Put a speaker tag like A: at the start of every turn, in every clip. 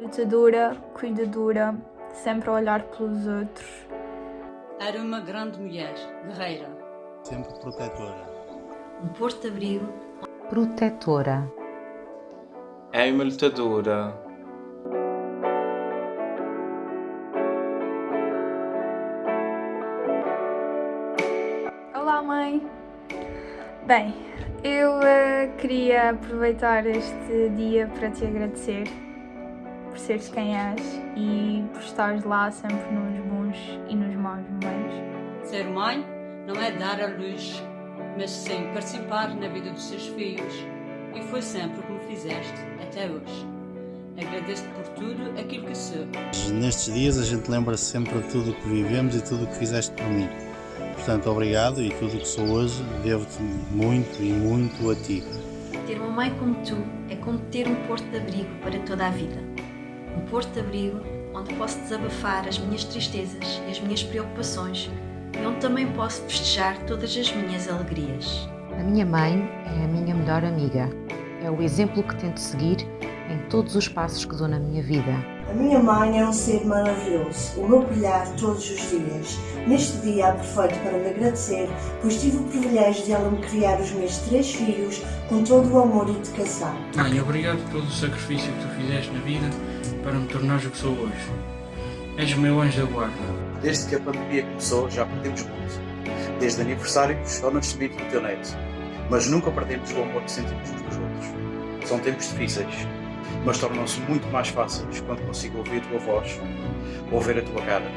A: Lutadora, cuidadora, sempre a olhar pelos outros.
B: Era uma grande mulher, guerreira.
C: Sempre protetora.
D: Um porto-abrigo.
E: Protetora.
F: É uma lutadora.
A: Olá, mãe. Bem, eu uh, queria aproveitar este dia para te agradecer por seres quem és e por estares lá sempre nos bons e nos maus momentos.
B: Ser mãe não é dar a luz, mas sim participar na vida dos seus filhos. E foi sempre como fizeste até hoje. Agradeço-te por tudo aquilo que sou.
C: Nestes dias a gente lembra -se sempre de tudo o que vivemos e tudo o que fizeste por mim. Portanto, obrigado e tudo o que sou hoje devo-te muito e muito a ti.
D: Ter uma mãe como tu é como ter um porto de abrigo para toda a vida. Porto de abrigo onde posso desabafar as minhas tristezas e as minhas preocupações e onde também posso festejar todas as minhas alegrias.
E: A minha mãe é a minha melhor amiga. É o exemplo que tento seguir em todos os passos que dou na minha vida.
G: A minha mãe é um ser maravilhoso, o meu brilhar todos os dias. Neste dia aproveito para lhe agradecer, pois tive o privilégio de ela me criar os meus três filhos com todo o amor e dedicação.
H: Mãe, obrigado pelo sacrifício que tu fizeste na vida para me tornares o que sou hoje. És o meu anjo da guarda.
I: Desde que a pandemia começou, já perdemos muito. Desde aniversários ao nascimento do teu neto. Mas nunca perdemos o amor que sentimos uns dos outros. São tempos difíceis, mas tornam-se muito mais fáceis quando consigo ouvir a tua voz, ouvir a tua cara.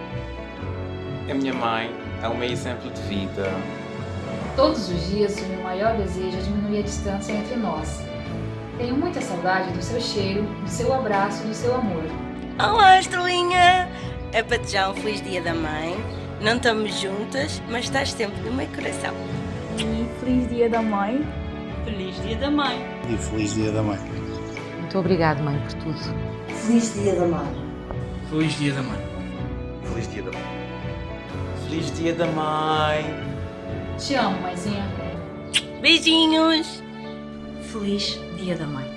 F: A minha mãe é o meu exemplo de vida.
J: Todos os dias o meu maior desejo é diminuir a distância entre nós. Tenho muita saudade do seu cheiro, do seu abraço e do seu amor.
K: Olá, estrelinha! É para te já um feliz dia da mãe. Não estamos juntas, mas estás sempre no meu coração.
A: E feliz dia da mãe.
B: Feliz dia da mãe.
C: E feliz dia da mãe.
E: Muito obrigado, mãe, por tudo.
G: Feliz dia da mãe.
H: Feliz dia da mãe.
I: Feliz dia da mãe.
F: Feliz dia da mãe.
J: Te amo, mãezinha.
K: Beijinhos!
D: Feliz Dia da Mãe.